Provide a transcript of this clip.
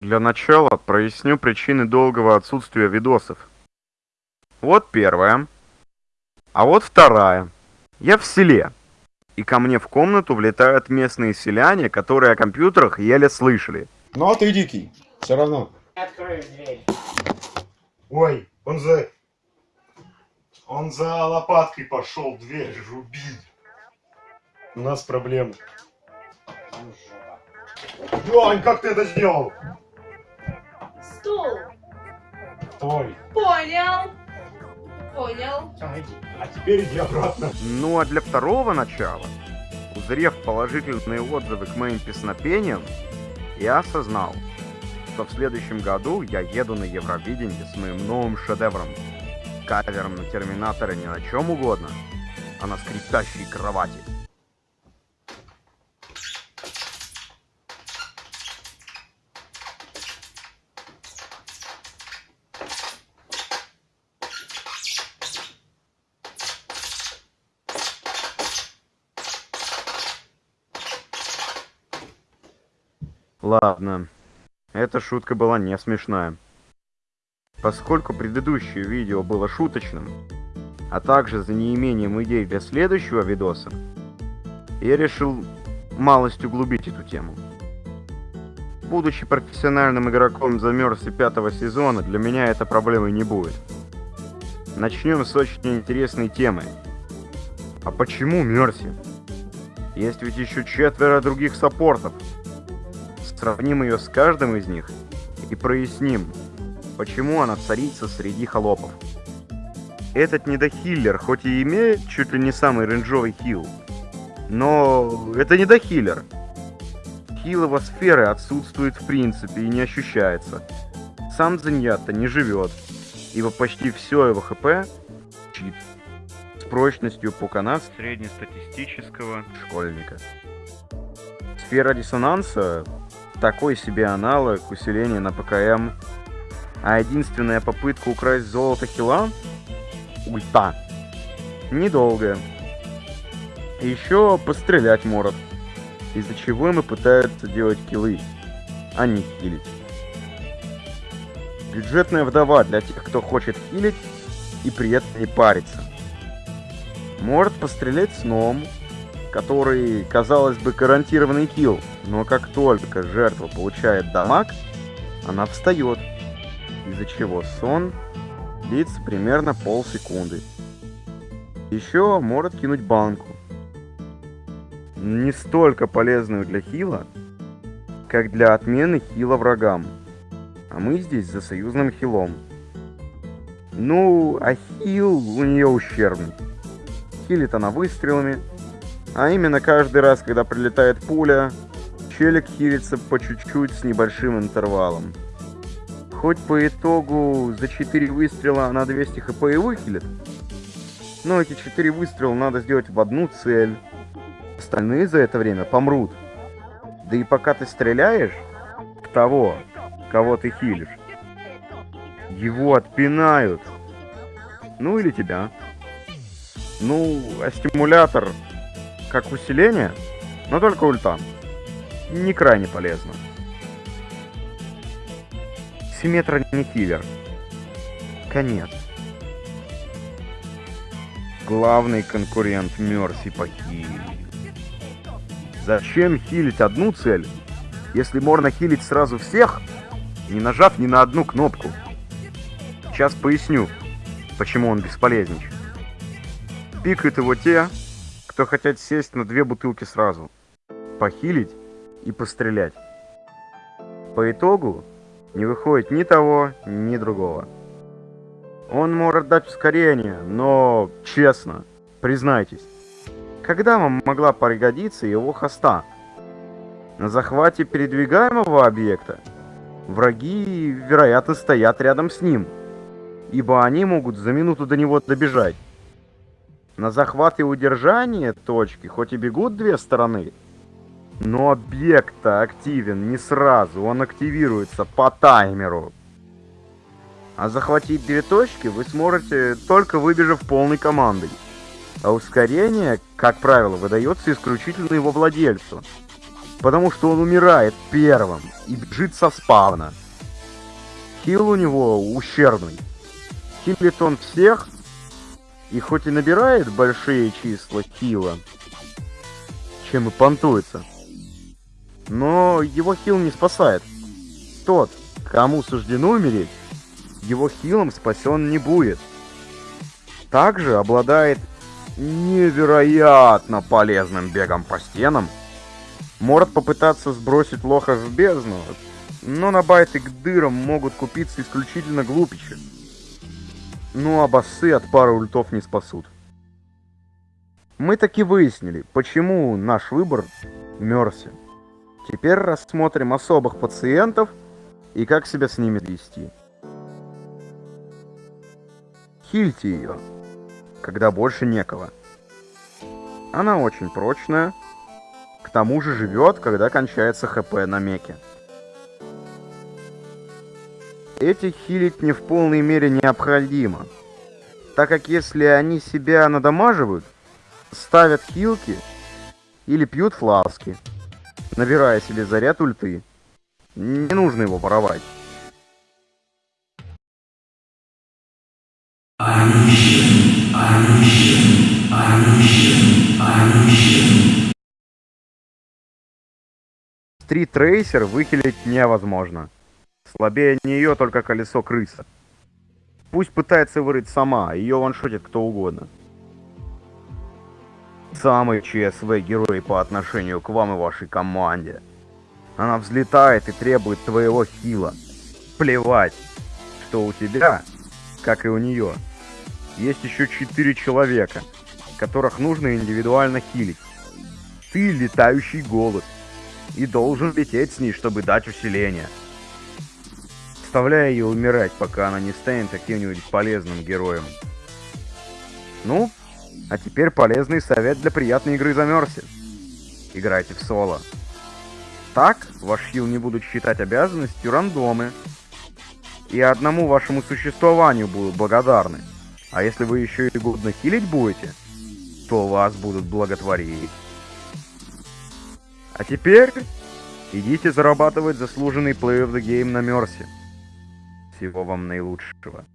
Для начала проясню причины долгого отсутствия видосов. Вот первая. А вот вторая. Я в селе. И ко мне в комнату влетают местные селяне, которые о компьютерах еле слышали. Ну а ты дикий. Все равно. Открою дверь. Ой, он за... Он за лопаткой пошел дверь рубить. У нас проблемы. Ну, жопа. Вань, как ты это сделал? Стул. Ой, Понял. Понял. А теперь иди обратно. Ну а для второго начала, узрев положительные отзывы к моим песнопениям, я осознал, что в следующем году я еду на Евровидение с моим новым шедевром. Кавером на Терминатора не на чем угодно, а на скрипящей кровати. Ладно, эта шутка была не смешная. Поскольку предыдущее видео было шуточным, а также за неимением идей для следующего видоса, я решил малость углубить эту тему. Будучи профессиональным игроком за Мерси пятого сезона, для меня эта проблемой не будет. Начнем с очень интересной темы. А почему Мерси? Есть ведь еще четверо других саппортов. Сравним ее с каждым из них и проясним, почему она царица среди холопов. Этот недохиллер хоть и имеет чуть ли не самый рейнджовый хил, но это недохиллер. Хил его сферы отсутствует в принципе и не ощущается. Сам Зеньятта не живет, ибо почти все его хп чит с прочностью пукана среднестатистического школьника. Сфера диссонанса такой себе аналог усиления на ПКМ. А единственная попытка украсть золото хила — ульта. Недолгая. Еще пострелять может. Из-за чего ему пытаются делать киллы, а не хилить. Бюджетная вдова для тех, кто хочет хилить и при этом не париться. Может пострелять сном, который, казалось бы, гарантированный килл, но как только жертва получает дамаг, она встает, из-за чего сон длится примерно полсекунды. Еще может кинуть банку. Не столько полезную для хила, как для отмены хила врагам. А мы здесь за союзным хилом. Ну, а хил у нее ущербный. Хилит она выстрелами, а именно каждый раз, когда прилетает пуля, челик хилится по чуть-чуть с небольшим интервалом. Хоть по итогу за 4 выстрела на 200 хп и выхилит, но эти 4 выстрела надо сделать в одну цель. Остальные за это время помрут. Да и пока ты стреляешь в того, кого ты хилишь, его отпинают. Ну или тебя. Ну, а стимулятор как усиление, но только ульта. Не крайне полезно. Симметра не киллер. Конец. Главный конкурент Мерси по хиле. Зачем хилить одну цель, если можно хилить сразу всех, не нажав ни на одну кнопку? Сейчас поясню, почему он бесполезничает. Пикают его те, кто хотят сесть на две бутылки сразу, похилить и пострелять. По итогу не выходит ни того, ни другого. Он может дать ускорение, но честно, признайтесь, когда вам могла пригодиться его хоста? На захвате передвигаемого объекта враги, вероятно, стоят рядом с ним, ибо они могут за минуту до него добежать. На захват и удержание точки хоть и бегут две стороны, но объект активен не сразу, он активируется по таймеру. А захватить две точки вы сможете только выбежав полной командой. А ускорение, как правило, выдается исключительно его владельцу. Потому что он умирает первым и бежит со спавна. Хил у него ущербный. Хилит он всех, и хоть и набирает большие числа хила, чем и понтуется, но его хил не спасает. Тот, кому суждено умереть, его хилом спасен не будет. Также обладает невероятно полезным бегом по стенам. Может попытаться сбросить лоха в бездну, но на байты к дырам могут купиться исключительно глупичи. Ну а боссы от пары ультов не спасут. Мы таки выяснили, почему наш выбор Мерси. Теперь рассмотрим особых пациентов и как себя с ними вести. Хильте ее, когда больше некого. Она очень прочная, к тому же живет, когда кончается хп на меке. Этих хилить не в полной мере необходимо, так как если они себя надамаживают, ставят хилки или пьют фласки, набирая себе заряд ульты. Не нужно его воровать. Стрит Трейсер выхилить невозможно. Слабее нее только колесо крыса. Пусть пытается вырыть сама, ее ваншотит кто угодно. Самый ЧСВ герой по отношению к вам и вашей команде. Она взлетает и требует твоего хила. Плевать, что у тебя, как и у нее, есть еще четыре человека, которых нужно индивидуально хилить. Ты летающий голод и должен лететь с ней, чтобы дать усиление. Оставляя ее умирать, пока она не станет каким-нибудь полезным героем. Ну, а теперь полезный совет для приятной игры за Мерси. Играйте в соло. Так, ваш хил не будут считать обязанностью рандомы. И одному вашему существованию будут благодарны. А если вы еще и годно хилить будете, то вас будут благотворить. А теперь идите зарабатывать заслуженный play of the game на Мерси. Всего вам наилучшего.